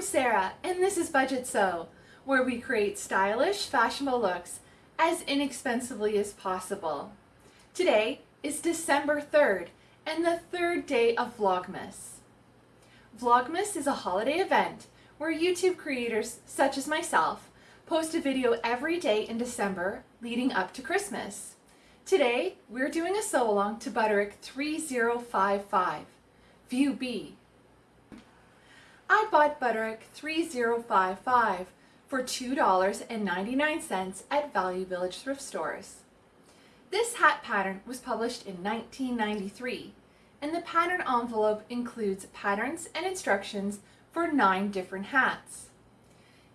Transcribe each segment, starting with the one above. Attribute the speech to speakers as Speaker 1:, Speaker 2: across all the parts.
Speaker 1: I'm Sarah and this is Budget Sew, where we create stylish, fashionable looks as inexpensively as possible. Today is December 3rd and the third day of Vlogmas. Vlogmas is a holiday event where YouTube creators such as myself post a video every day in December leading up to Christmas. Today we're doing a sew along to Butterick 3055, View B. I bought Butterick 3055 for $2.99 at Value Village thrift stores. This hat pattern was published in 1993 and the pattern envelope includes patterns and instructions for nine different hats.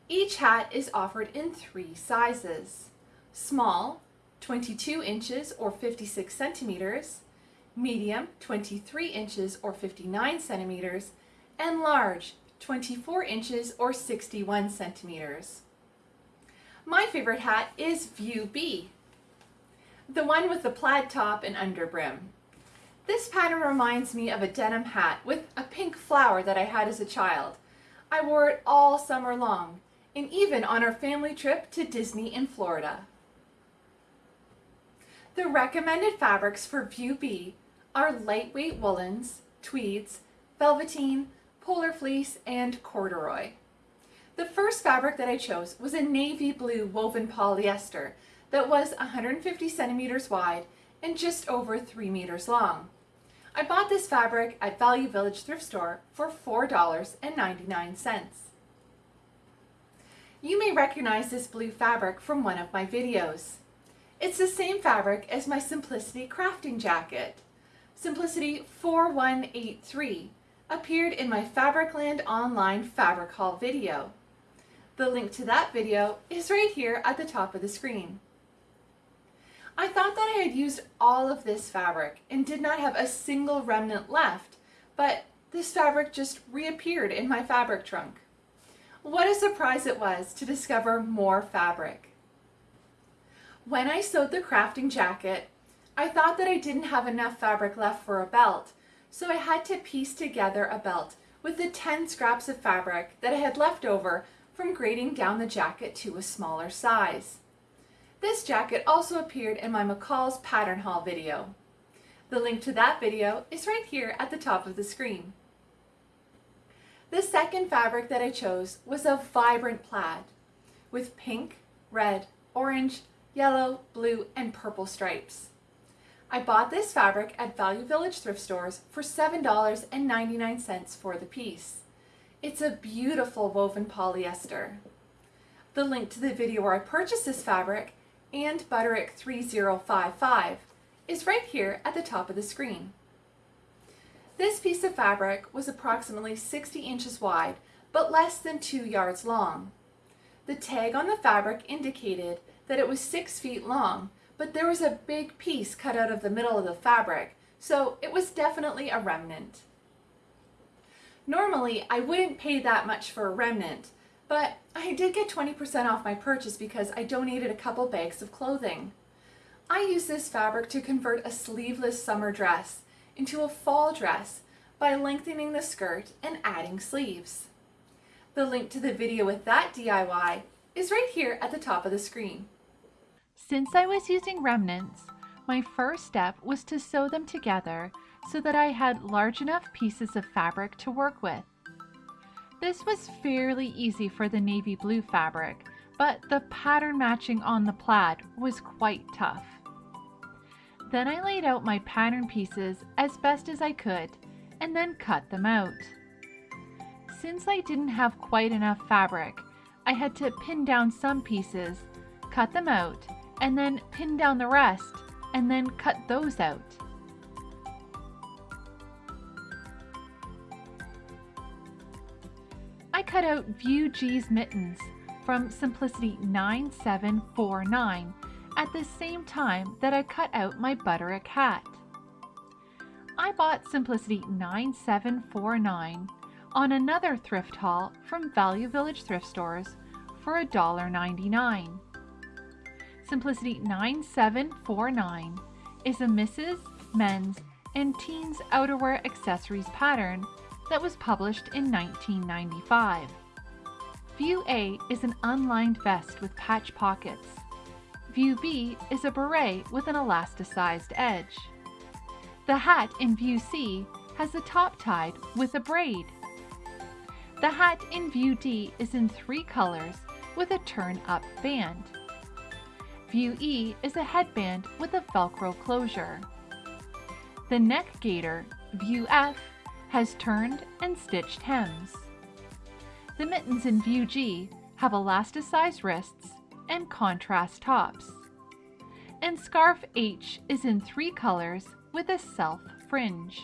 Speaker 1: Each hat is offered in three sizes. Small, 22 inches or 56 centimeters, medium, 23 inches or 59 centimeters, and large, 24 inches or 61 centimeters. My favorite hat is View B, the one with the plaid top and underbrim. This pattern reminds me of a denim hat with a pink flower that I had as a child. I wore it all summer long, and even on our family trip to Disney in Florida. The recommended fabrics for View B are lightweight woolens, tweeds, velveteen, polar fleece, and corduroy. The first fabric that I chose was a navy blue woven polyester that was 150 centimeters wide and just over 3 meters long. I bought this fabric at Value Village thrift store for $4.99. You may recognize this blue fabric from one of my videos. It's the same fabric as my Simplicity crafting jacket. Simplicity 4183 appeared in my Fabricland Online Fabric Haul video. The link to that video is right here at the top of the screen. I thought that I had used all of this fabric and did not have a single remnant left, but this fabric just reappeared in my fabric trunk. What a surprise it was to discover more fabric. When I sewed the crafting jacket, I thought that I didn't have enough fabric left for a belt, so I had to piece together a belt with the 10 scraps of fabric that I had left over from grading down the jacket to a smaller size. This jacket also appeared in my McCall's pattern haul video. The link to that video is right here at the top of the screen. The second fabric that I chose was a vibrant plaid with pink, red, orange, yellow, blue, and purple stripes. I bought this fabric at Value Village thrift stores for $7.99 for the piece. It's a beautiful woven polyester. The link to the video where I purchased this fabric and Butterick 3055 is right here at the top of the screen. This piece of fabric was approximately 60 inches wide, but less than 2 yards long. The tag on the fabric indicated that it was 6 feet long, but there was a big piece cut out of the middle of the fabric, so it was definitely a remnant. Normally, I wouldn't pay that much for a remnant, but I did get 20% off my purchase because I donated a couple bags of clothing. I used this fabric to convert a sleeveless summer dress into a fall dress by lengthening the skirt and adding sleeves. The link to the video with that DIY is right here at the top of the screen.
Speaker 2: Since I was using remnants, my first step was to sew them together so that I had large enough pieces of fabric to work with. This was fairly easy for the navy blue fabric, but the pattern matching on the plaid was quite tough. Then I laid out my pattern pieces as best as I could and then cut them out. Since I didn't have quite enough fabric, I had to pin down some pieces, cut them out, and then pin down the rest and then cut those out. I cut out View G's mittens from Simplicity 9749 at the same time that I cut out my Butterick hat. I bought Simplicity 9749 on another thrift haul from Value Village thrift stores for $1.99. Simplicity 9749 is a misses, men's, and teens outerwear accessories pattern that was published in 1995. View A is an unlined vest with patch pockets. View B is a beret with an elasticized edge. The hat in View C has the top tied with a braid. The hat in View D is in three colors with a turn-up band. View E is a headband with a Velcro closure. The neck gaiter, View F, has turned and stitched hems. The mittens in View G have elasticized wrists and contrast tops. And Scarf H is in three colors with a self fringe.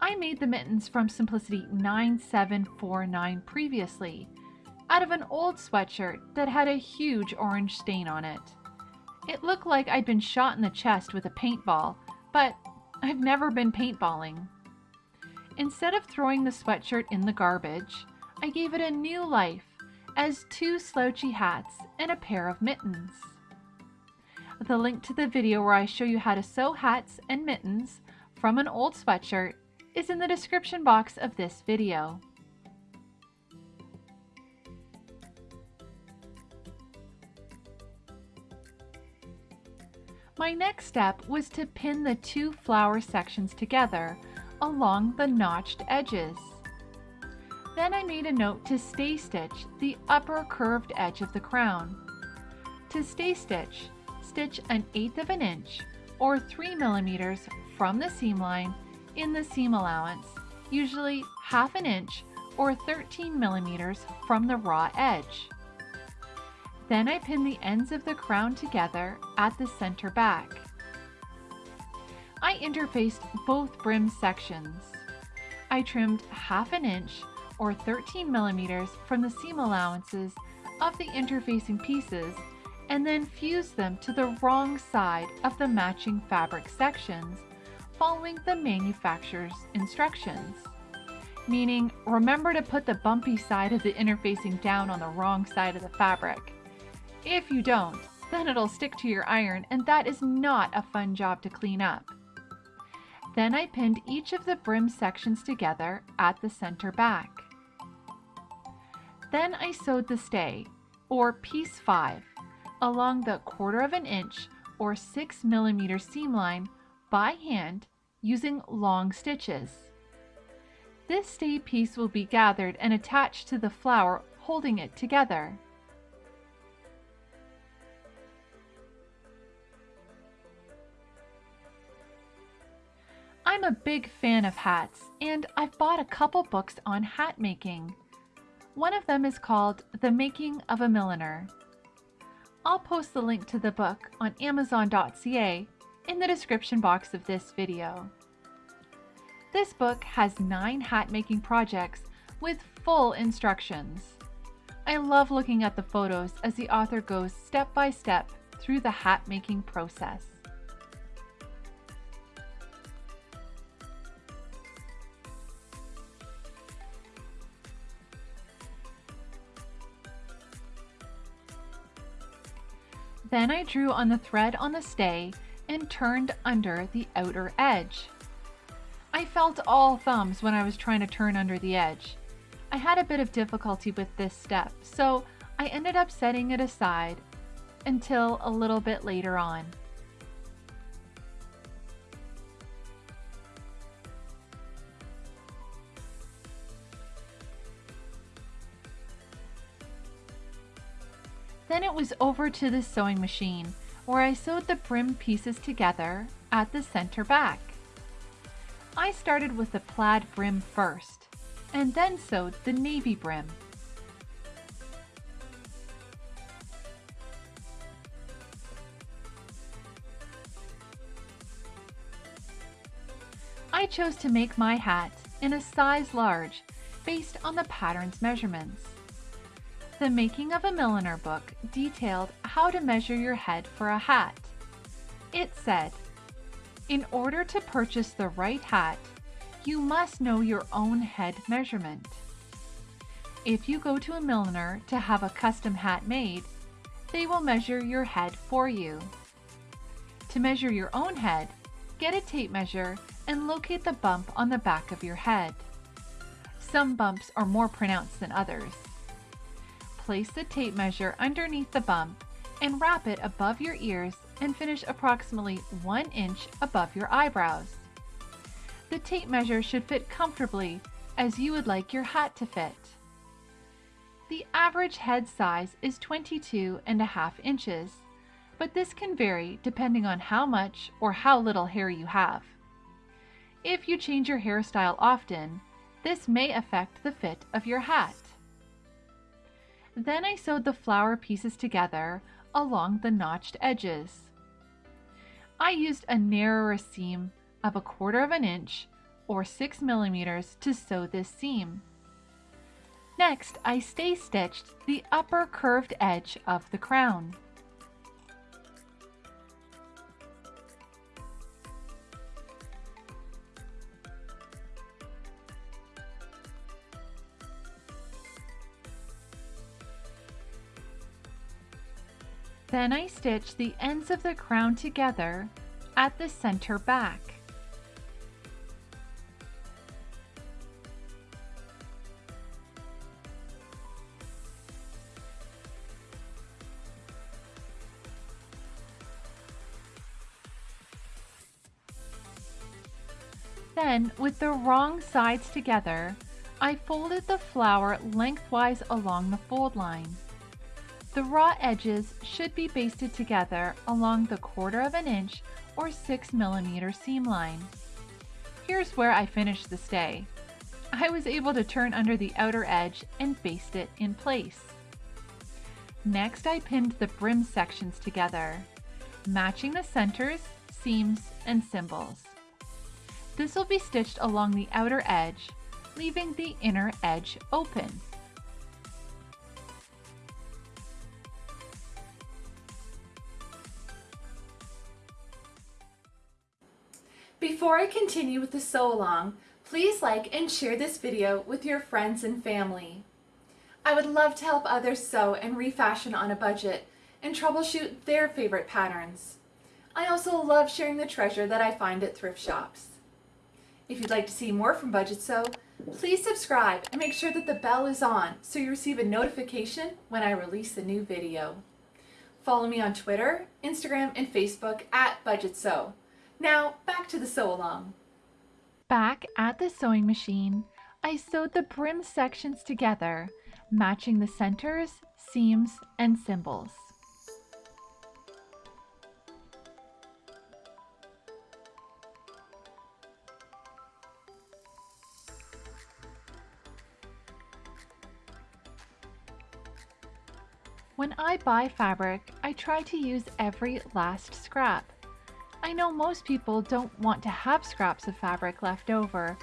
Speaker 2: I made the mittens from Simplicity 9749 previously, out of an old sweatshirt that had a huge orange stain on it. It looked like I'd been shot in the chest with a paintball, but I've never been paintballing. Instead of throwing the sweatshirt in the garbage, I gave it a new life as two slouchy hats and a pair of mittens. The link to the video where I show you how to sew hats and mittens from an old sweatshirt is in the description box of this video. My next step was to pin the two flower sections together along the notched edges. Then I made a note to stay stitch the upper curved edge of the crown. To stay stitch, stitch an eighth of an inch or 3 millimeters from the seam line in the seam allowance, usually half an inch or 13 millimeters from the raw edge. Then I pin the ends of the crown together at the center back. I interfaced both brim sections. I trimmed half an inch or 13 millimeters from the seam allowances of the interfacing pieces and then fused them to the wrong side of the matching fabric sections following the manufacturer's instructions. Meaning, remember to put the bumpy side of the interfacing down on the wrong side of the fabric. If you don't, then it'll stick to your iron and that is not a fun job to clean up. Then I pinned each of the brim sections together at the center back. Then I sewed the stay, or piece 5, along the quarter of an inch or 6 millimeter seam line by hand using long stitches. This stay piece will be gathered and attached to the flower holding it together. I'm a big fan of hats, and I've bought a couple books on hat making. One of them is called The Making of a Milliner. I'll post the link to the book on amazon.ca in the description box of this video. This book has nine hat making projects with full instructions. I love looking at the photos as the author goes step by step through the hat making process. Then I drew on the thread on the stay and turned under the outer edge. I felt all thumbs when I was trying to turn under the edge. I had a bit of difficulty with this step, so I ended up setting it aside until a little bit later on. Was over to the sewing machine where I sewed the brim pieces together at the center back. I started with the plaid brim first and then sewed the navy brim. I chose to make my hat in a size large based on the pattern's measurements. The Making of a Milliner book detailed how to measure your head for a hat. It said, in order to purchase the right hat, you must know your own head measurement. If you go to a milliner to have a custom hat made, they will measure your head for you. To measure your own head, get a tape measure and locate the bump on the back of your head. Some bumps are more pronounced than others. Place the tape measure underneath the bump and wrap it above your ears and finish approximately 1 inch above your eyebrows. The tape measure should fit comfortably as you would like your hat to fit. The average head size is 22 and a half inches, but this can vary depending on how much or how little hair you have. If you change your hairstyle often, this may affect the fit of your hat. Then I sewed the flower pieces together along the notched edges. I used a narrower seam of a quarter of an inch or 6 millimeters to sew this seam. Next, I stay stitched the upper curved edge of the crown. Then I stitch the ends of the crown together at the center back. Then, with the wrong sides together, I folded the flower lengthwise along the fold line. The raw edges should be basted together along the quarter of an inch or 6 millimeter seam line. Here's where I finished the stay. I was able to turn under the outer edge and baste it in place. Next I pinned the brim sections together, matching the centers, seams, and symbols. This will be stitched along the outer edge, leaving the inner edge open.
Speaker 1: Before I continue with the sew along, please like and share this video with your friends and family. I would love to help others sew and refashion on a budget and troubleshoot their favorite patterns. I also love sharing the treasure that I find at thrift shops. If you'd like to see more from Budget Sew, please subscribe and make sure that the bell is on so you receive a notification when I release a new video. Follow me on Twitter, Instagram, and Facebook at Budget Sew. Now back to the sew along.
Speaker 2: Back at the sewing machine, I sewed the brim sections together, matching the centers, seams, and symbols. When I buy fabric, I try to use every last scrap. I know most people don't want to have scraps of fabric left over,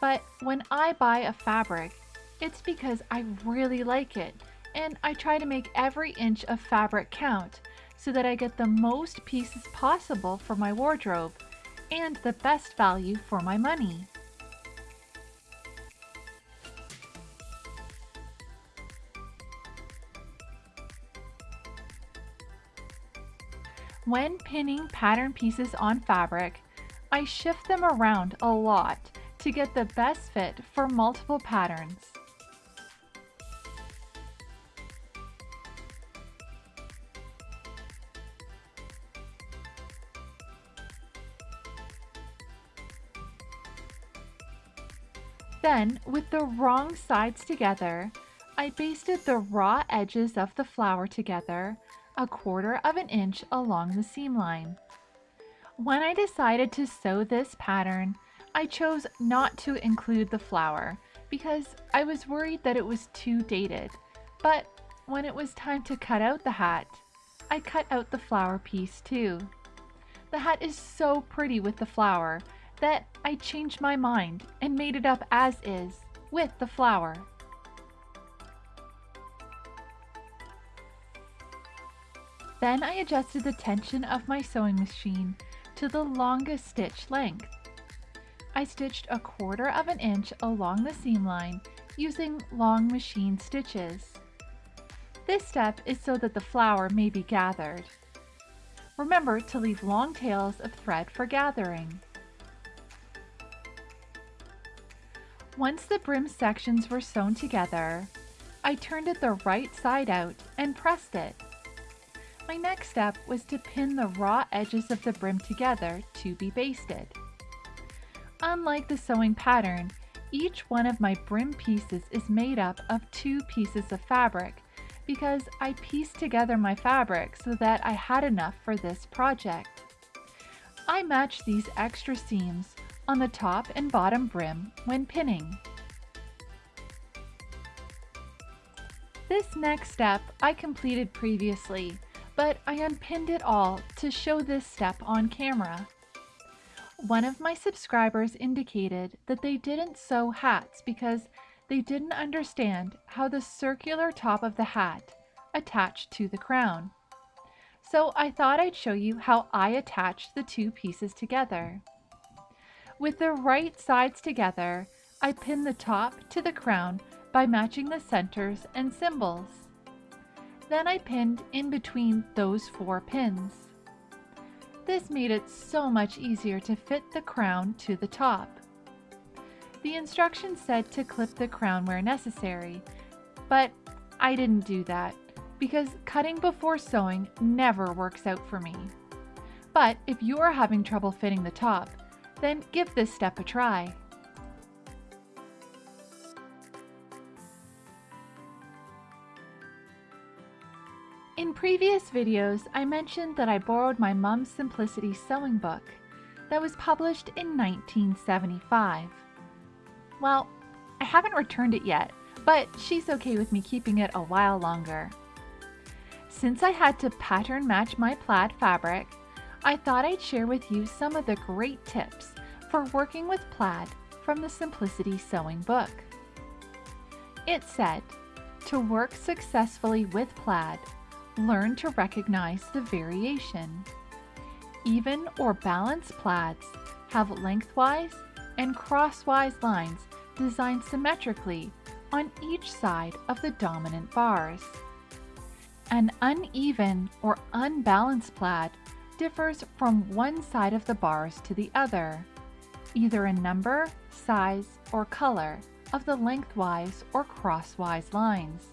Speaker 2: but when I buy a fabric, it's because I really like it and I try to make every inch of fabric count so that I get the most pieces possible for my wardrobe and the best value for my money. When pinning pattern pieces on fabric, I shift them around a lot to get the best fit for multiple patterns. Then, with the wrong sides together, I basted the raw edges of the flower together a quarter of an inch along the seam line. When I decided to sew this pattern, I chose not to include the flower because I was worried that it was too dated. But when it was time to cut out the hat, I cut out the flower piece too. The hat is so pretty with the flower that I changed my mind and made it up as is with the flower. Then I adjusted the tension of my sewing machine to the longest stitch length. I stitched a quarter of an inch along the seam line using long machine stitches. This step is so that the flower may be gathered. Remember to leave long tails of thread for gathering. Once the brim sections were sewn together, I turned it the right side out and pressed it. My next step was to pin the raw edges of the brim together to be basted. Unlike the sewing pattern, each one of my brim pieces is made up of two pieces of fabric because I pieced together my fabric so that I had enough for this project. I matched these extra seams on the top and bottom brim when pinning. This next step I completed previously, but I unpinned it all to show this step on camera. One of my subscribers indicated that they didn't sew hats because they didn't understand how the circular top of the hat attached to the crown. So I thought I'd show you how I attached the two pieces together. With the right sides together, I pinned the top to the crown by matching the centers and symbols. Then I pinned in between those four pins. This made it so much easier to fit the crown to the top. The instructions said to clip the crown where necessary, but I didn't do that because cutting before sewing never works out for me. But if you are having trouble fitting the top, then give this step a try. In previous videos, I mentioned that I borrowed my mom's Simplicity sewing book that was published in 1975. Well, I haven't returned it yet, but she's okay with me keeping it a while longer. Since I had to pattern match my plaid fabric, I thought I'd share with you some of the great tips for working with plaid from the Simplicity Sewing Book. It said, to work successfully with plaid, learn to recognize the variation. Even or balanced plaids have lengthwise and crosswise lines designed symmetrically on each side of the dominant bars. An uneven or unbalanced plaid differs from one side of the bars to the other, either in number, size, or color of the lengthwise or crosswise lines.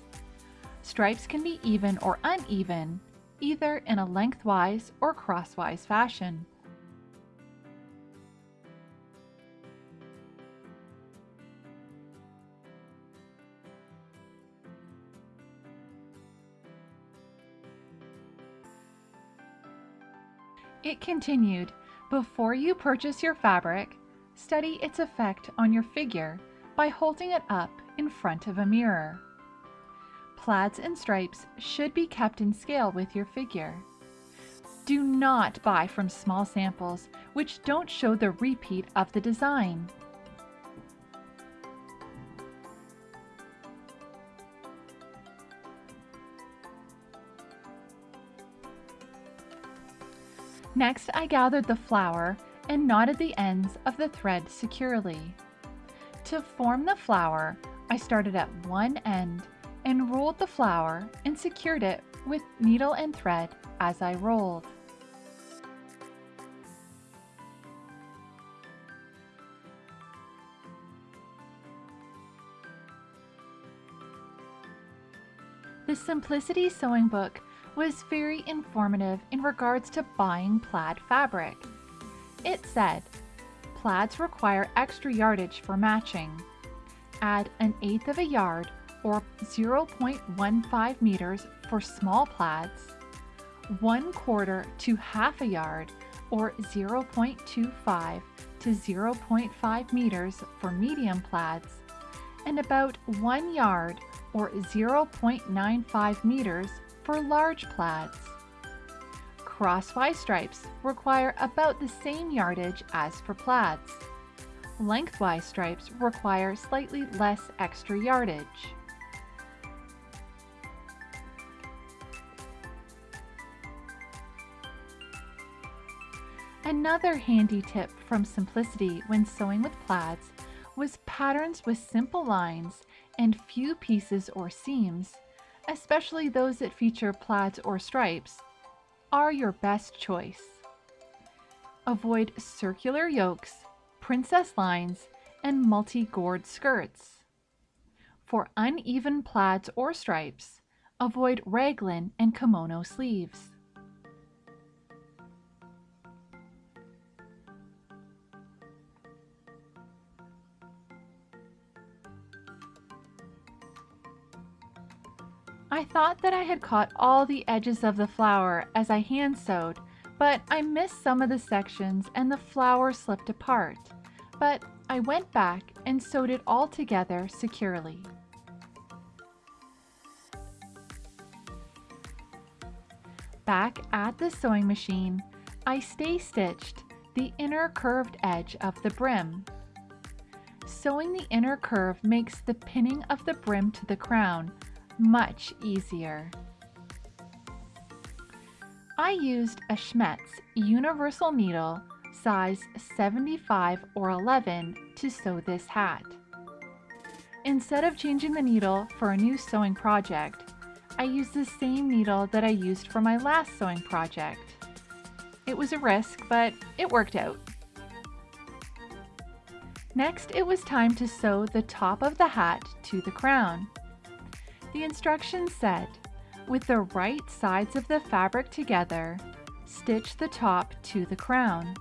Speaker 2: Stripes can be even or uneven, either in a lengthwise or crosswise fashion. It continued, before you purchase your fabric, study its effect on your figure by holding it up in front of a mirror. Plaids and stripes should be kept in scale with your figure. Do not buy from small samples which don't show the repeat of the design. Next, I gathered the flower and knotted the ends of the thread securely. To form the flower, I started at one end and rolled the flower and secured it with needle and thread as I rolled. The Simplicity Sewing Book was very informative in regards to buying plaid fabric. It said, plaids require extra yardage for matching. Add an eighth of a yard or 0.15 meters for small plaids, 1 quarter to half a yard or 0.25 to 0.5 meters for medium plaids, and about 1 yard or 0.95 meters for large plaids. Crosswise stripes require about the same yardage as for plaids. Lengthwise stripes require slightly less extra yardage. Another handy tip from Simplicity when sewing with plaids was patterns with simple lines and few pieces or seams especially those that feature plaids or stripes, are your best choice. Avoid circular yokes, princess lines, and multi-gored skirts. For uneven plaids or stripes, avoid raglan and kimono sleeves. Thought that I had caught all the edges of the flower as I hand sewed, but I missed some of the sections and the flower slipped apart. But I went back and sewed it all together securely. Back at the sewing machine, I stay stitched the inner curved edge of the brim. Sewing the inner curve makes the pinning of the brim to the crown much easier. I used a Schmetz universal needle size 75 or 11 to sew this hat. Instead of changing the needle for a new sewing project, I used the same needle that I used for my last sewing project. It was a risk, but it worked out. Next, it was time to sew the top of the hat to the crown. The instructions said, with the right sides of the fabric together, stitch the top to the crown.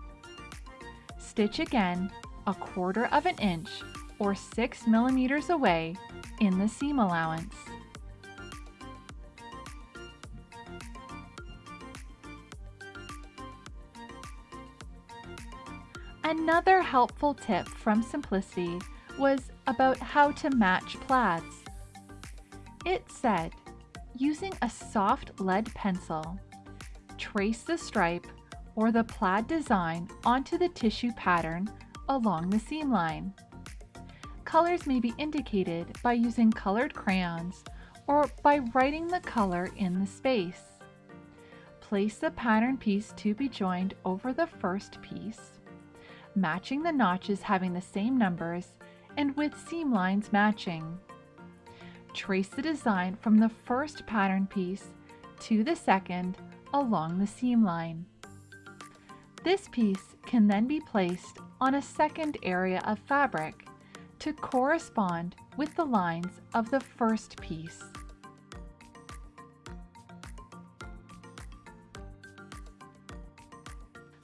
Speaker 2: Stitch again a quarter of an inch or 6 millimeters away in the seam allowance. Another helpful tip from Simplicity was about how to match plaids. It said, using a soft lead pencil, trace the stripe or the plaid design onto the tissue pattern along the seam line. Colors may be indicated by using colored crayons or by writing the color in the space. Place the pattern piece to be joined over the first piece, matching the notches having the same numbers and with seam lines matching. Trace the design from the first pattern piece to the second along the seam line. This piece can then be placed on a second area of fabric to correspond with the lines of the first piece.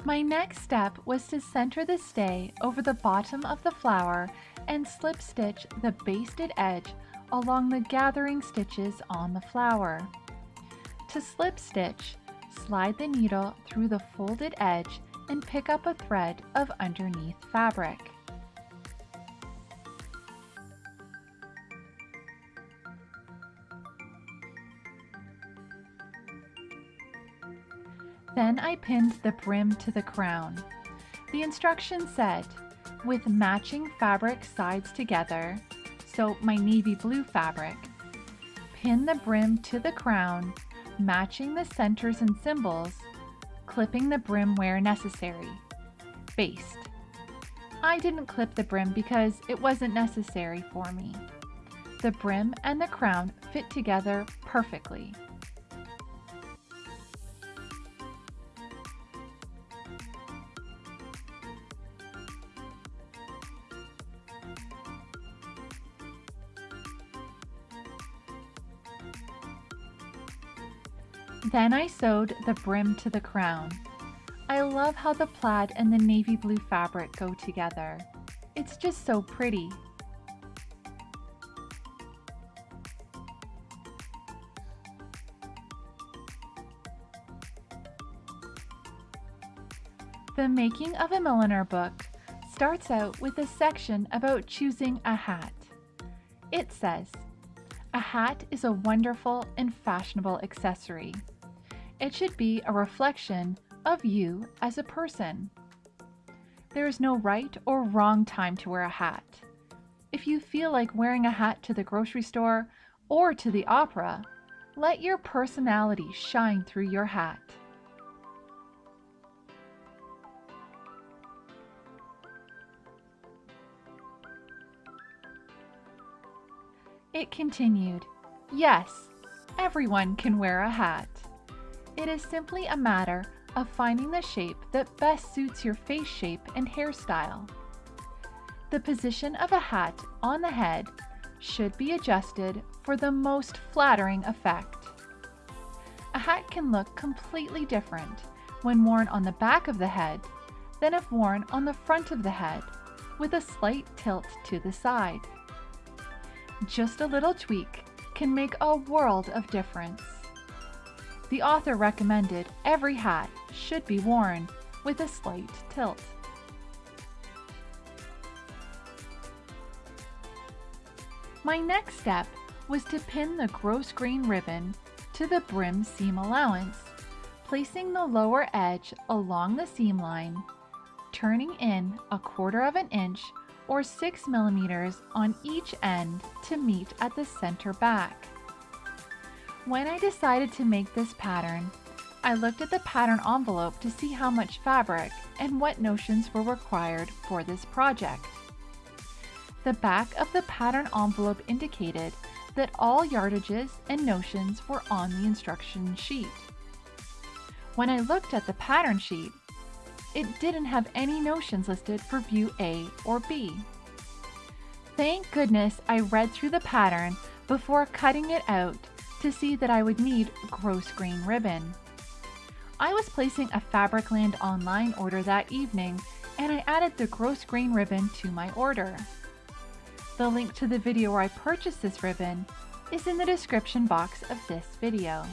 Speaker 2: My next step was to center the stay over the bottom of the flower and slip stitch the basted edge along the gathering stitches on the flower. To slip stitch, slide the needle through the folded edge and pick up a thread of underneath fabric. Then I pinned the brim to the crown. The instructions said, with matching fabric sides together, so my navy blue fabric. Pin the brim to the crown, matching the centers and symbols, clipping the brim where necessary. Baste. I didn't clip the brim because it wasn't necessary for me. The brim and the crown fit together perfectly. Then I sewed the brim to the crown. I love how the plaid and the navy blue fabric go together. It's just so pretty. The Making of a Milliner book starts out with a section about choosing a hat. It says, a hat is a wonderful and fashionable accessory. It should be a reflection of you as a person. There is no right or wrong time to wear a hat. If you feel like wearing a hat to the grocery store or to the opera, let your personality shine through your hat. It continued, Yes, everyone can wear a hat. It is simply a matter of finding the shape that best suits your face shape and hairstyle. The position of a hat on the head should be adjusted for the most flattering effect. A hat can look completely different when worn on the back of the head than if worn on the front of the head with a slight tilt to the side. Just a little tweak can make a world of difference. The author recommended every hat should be worn with a slight tilt. My next step was to pin the grosgrain ribbon to the brim seam allowance, placing the lower edge along the seam line, turning in a quarter of an inch or 6 millimeters on each end to meet at the center back. When I decided to make this pattern, I looked at the pattern envelope to see how much fabric and what notions were required for this project. The back of the pattern envelope indicated that all yardages and notions were on the instruction sheet. When I looked at the pattern sheet, it didn't have any notions listed for view A or B. Thank goodness I read through the pattern before cutting it out to see that I would need grosgrain ribbon. I was placing a Fabricland online order that evening and I added the grosgrain ribbon to my order. The link to the video where I purchased this ribbon is in the description box of this video.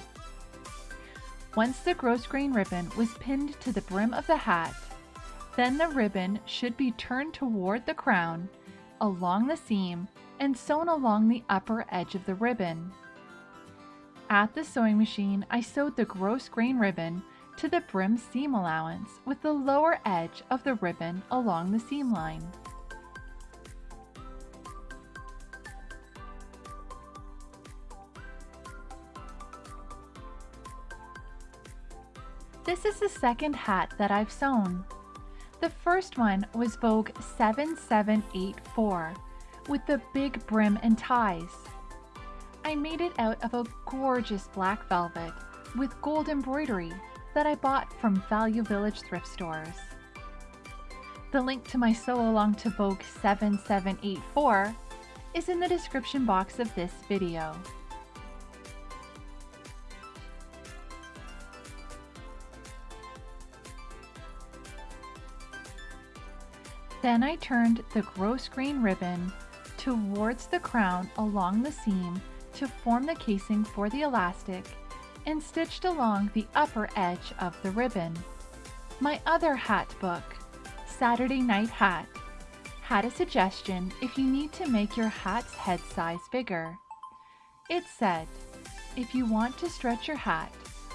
Speaker 2: Once the grosgrain ribbon was pinned to the brim of the hat, then the ribbon should be turned toward the crown, along the seam, and sewn along the upper edge of the ribbon. At the sewing machine, I sewed the grosgrain ribbon to the brim seam allowance with the lower edge of the ribbon along the seam line. This is the second hat that I've sewn. The first one was Vogue 7784 with the big brim and ties. I made it out of a gorgeous black velvet with gold embroidery that I bought from Value Village thrift stores. The link to my sew along to Vogue 7784 is in the description box of this video. Then I turned the grosgrain ribbon towards the crown along the seam to form the casing for the elastic and stitched along the upper edge of the ribbon. My other hat book, Saturday Night Hat, had a suggestion if you need to make your hat's head size bigger. It said, if you want to stretch your hat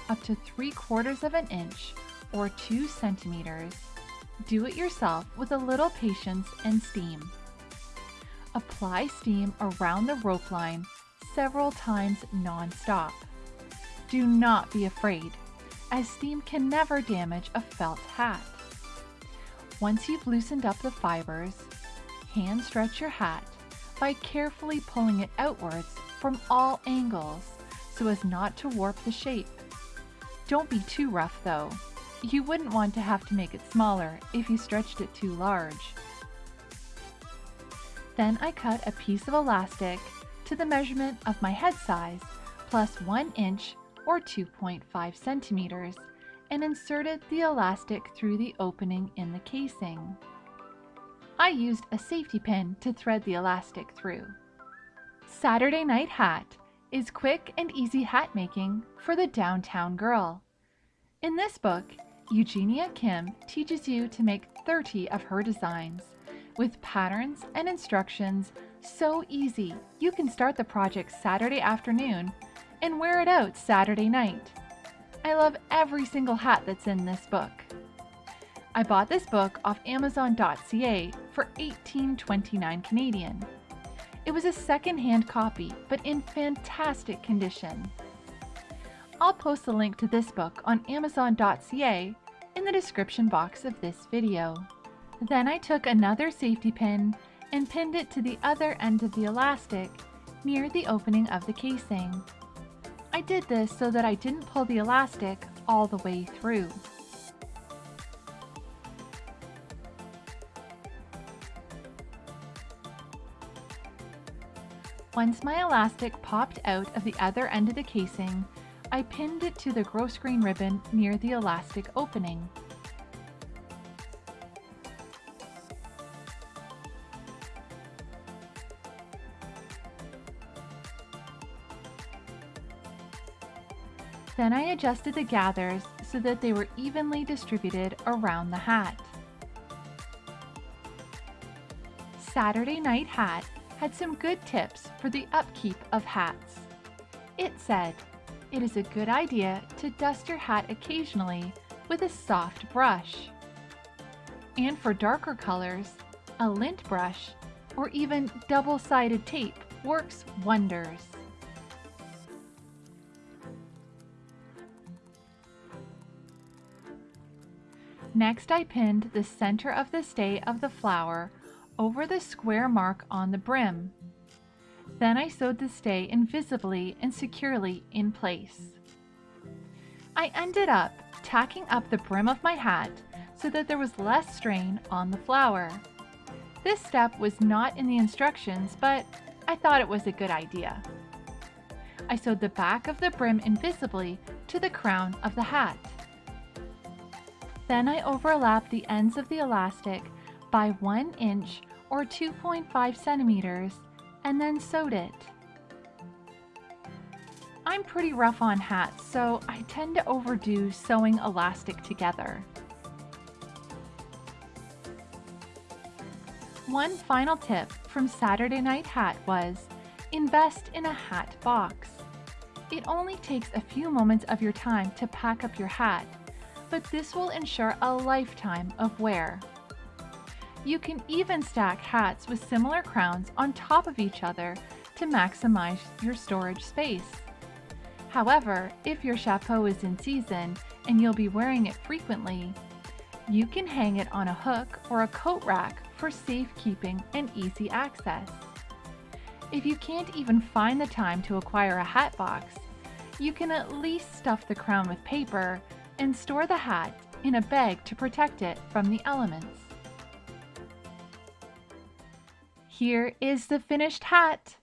Speaker 2: up to 3 quarters of an inch or 2 centimeters, do it yourself with a little patience and steam. Apply steam around the rope line several times non-stop. Do not be afraid, as steam can never damage a felt hat. Once you've loosened up the fibers, hand stretch your hat by carefully pulling it outwards from all angles so as not to warp the shape. Don't be too rough though. You wouldn't want to have to make it smaller if you stretched it too large. Then I cut a piece of elastic to the measurement of my head size plus 1 inch or 2.5 centimeters and inserted the elastic through the opening in the casing. I used a safety pin to thread the elastic through. Saturday Night Hat is quick and easy hat making for the downtown girl. In this book, Eugenia Kim teaches you to make 30 of her designs with patterns and instructions so easy you can start the project Saturday afternoon and wear it out Saturday night. I love every single hat that's in this book. I bought this book off Amazon.ca for $18.29 Canadian. It was a second-hand copy, but in fantastic condition. I'll post the link to this book on Amazon.ca in the description box of this video. Then I took another safety pin and pinned it to the other end of the elastic, near the opening of the casing. I did this so that I didn't pull the elastic all the way through. Once my elastic popped out of the other end of the casing, I pinned it to the grosgrain ribbon near the elastic opening. Then I adjusted the gathers so that they were evenly distributed around the hat. Saturday Night Hat had some good tips for the upkeep of hats. It said, it is a good idea to dust your hat occasionally with a soft brush. And for darker colors, a lint brush or even double-sided tape works wonders. Next I pinned the center of the stay of the flower over the square mark on the brim. Then I sewed the stay invisibly and securely in place. I ended up tacking up the brim of my hat so that there was less strain on the flower. This step was not in the instructions, but I thought it was a good idea. I sewed the back of the brim invisibly to the crown of the hat. Then I overlap the ends of the elastic by 1 inch or 2.5 centimeters and then sewed it. I'm pretty rough on hats, so I tend to overdo sewing elastic together. One final tip from Saturday Night Hat was invest in a hat box. It only takes a few moments of your time to pack up your hat but this will ensure a lifetime of wear. You can even stack hats with similar crowns on top of each other to maximize your storage space. However, if your chapeau is in season and you'll be wearing it frequently, you can hang it on a hook or a coat rack for safekeeping and easy access. If you can't even find the time to acquire a hat box, you can at least stuff the crown with paper and store the hat in a bag to protect it from the elements. Here is the finished hat.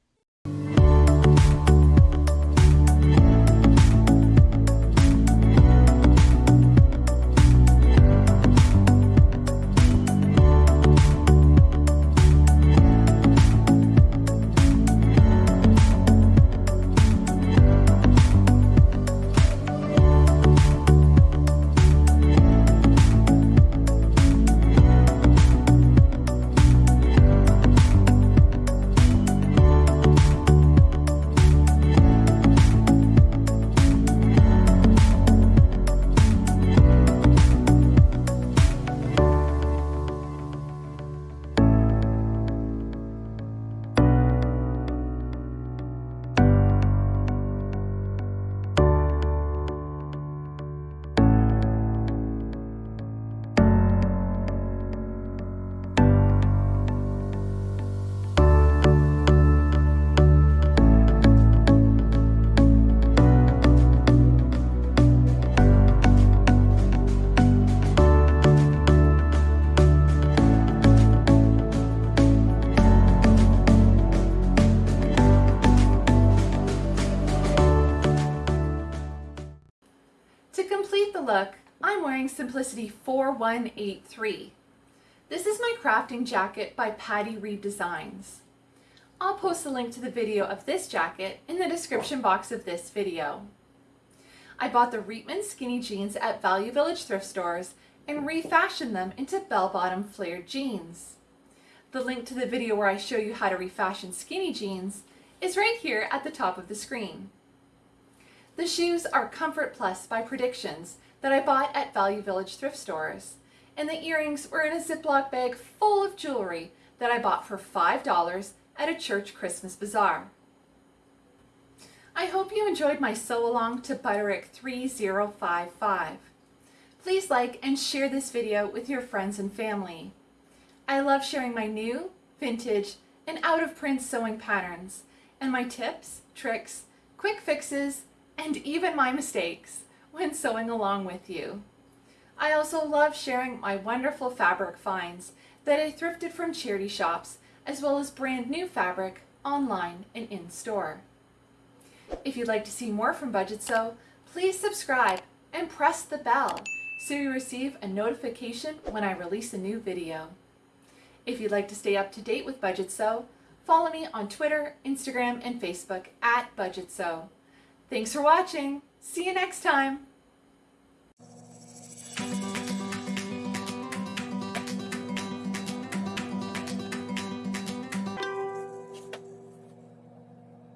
Speaker 1: Simplicity 4183. This is my crafting jacket by Patty Reed Designs. I'll post a link to the video of this jacket in the description box of this video. I bought the Reitman skinny jeans at Value Village thrift stores and refashioned them into bell-bottom flared jeans. The link to the video where I show you how to refashion skinny jeans is right here at the top of the screen. The shoes are Comfort Plus by Predictions that I bought at Value Village thrift stores. And the earrings were in a Ziploc bag full of jewelry that I bought for $5 at a church Christmas bazaar. I hope you enjoyed my sew along to Butterick 3055. Please like and share this video with your friends and family. I love sharing my new, vintage, and out of print sewing patterns and my tips, tricks, quick fixes, and even my mistakes when sewing along with you. I also love sharing my wonderful fabric finds that I thrifted from charity shops, as well as brand new fabric online and in store. If you'd like to see more from Budget Sew, please subscribe and press the bell so you receive a notification when I release a new video. If you'd like to stay up to date with Budget Sew, follow me on Twitter, Instagram, and Facebook at Budget Sew. Thanks for watching. See you next time.